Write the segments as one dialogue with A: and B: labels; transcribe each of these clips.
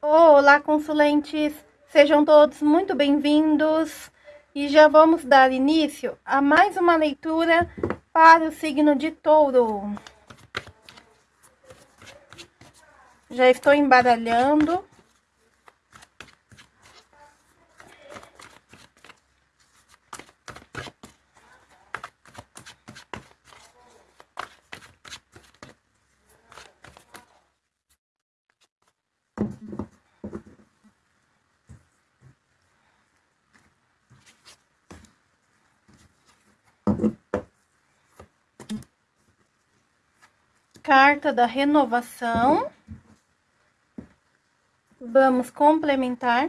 A: Olá, consulentes! Sejam todos muito bem-vindos e já vamos dar início a mais uma leitura para o signo de touro. Já estou embaralhando. Carta da renovação. Vamos complementar.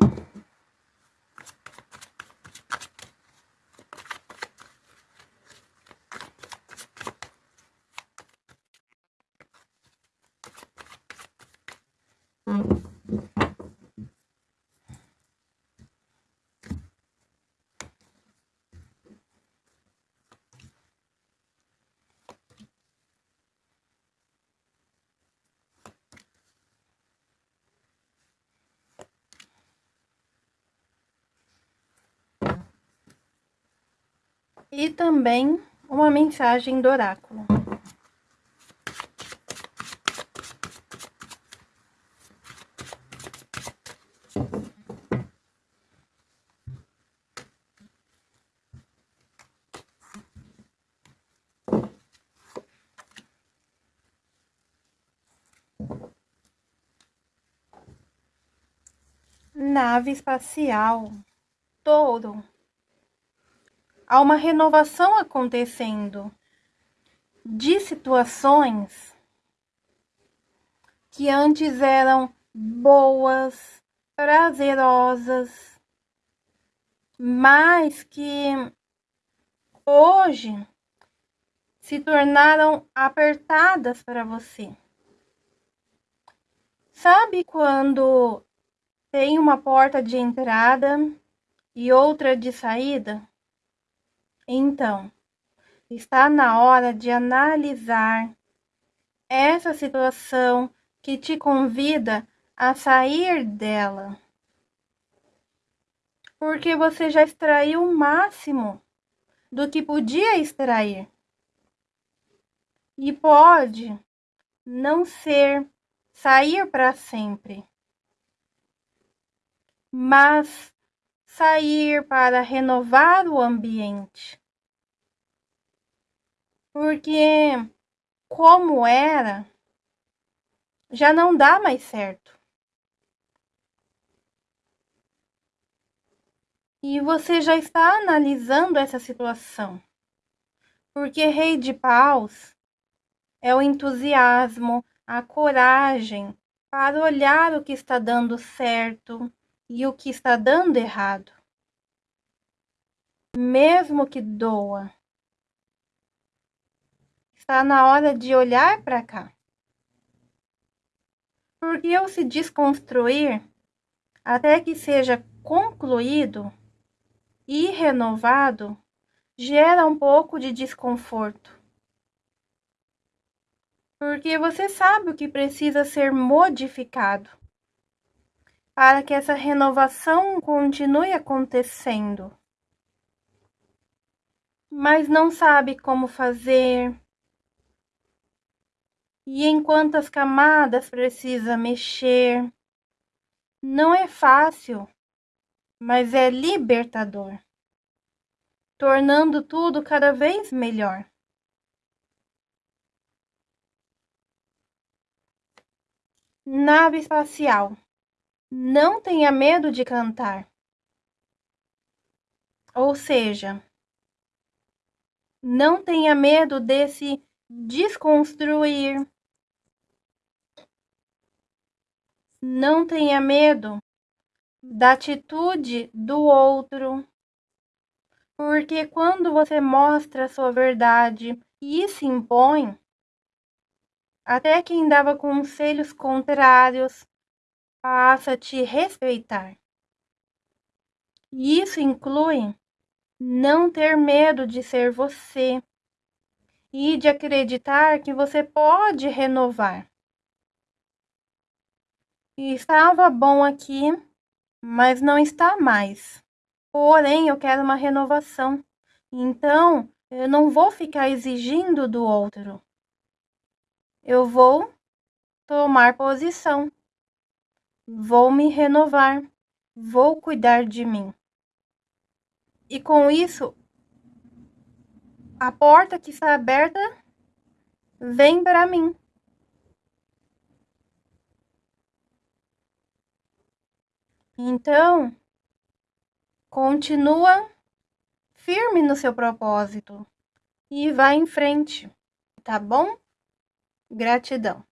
A: E também uma mensagem do oráculo. Nave espacial, touro há uma renovação acontecendo de situações que antes eram boas, prazerosas, mas que hoje se tornaram apertadas para você. Sabe quando tem uma porta de entrada e outra de saída? Então, está na hora de analisar essa situação que te convida a sair dela. Porque você já extraiu o máximo do que podia extrair. E pode não ser sair para sempre, mas sair para renovar o ambiente porque como era, já não dá mais certo. E você já está analisando essa situação. Porque Rei de Paus é o entusiasmo, a coragem para olhar o que está dando certo e o que está dando errado. Mesmo que doa. Está na hora de olhar para cá. Porque eu se desconstruir até que seja concluído e renovado gera um pouco de desconforto. Porque você sabe o que precisa ser modificado para que essa renovação continue acontecendo. Mas não sabe como fazer, e em quantas camadas precisa mexer. Não é fácil, mas é libertador, tornando tudo cada vez melhor. Nave espacial. Não tenha medo de cantar. Ou seja, não tenha medo desse desconstruir, Não tenha medo da atitude do outro, porque quando você mostra a sua verdade e se impõe, até quem dava conselhos contrários passa a te respeitar. E isso inclui não ter medo de ser você e de acreditar que você pode renovar. Estava bom aqui, mas não está mais. Porém, eu quero uma renovação. Então, eu não vou ficar exigindo do outro. Eu vou tomar posição. Vou me renovar. Vou cuidar de mim. E com isso, a porta que está aberta vem para mim. Então, continua firme no seu propósito e vá em frente, tá bom? Gratidão.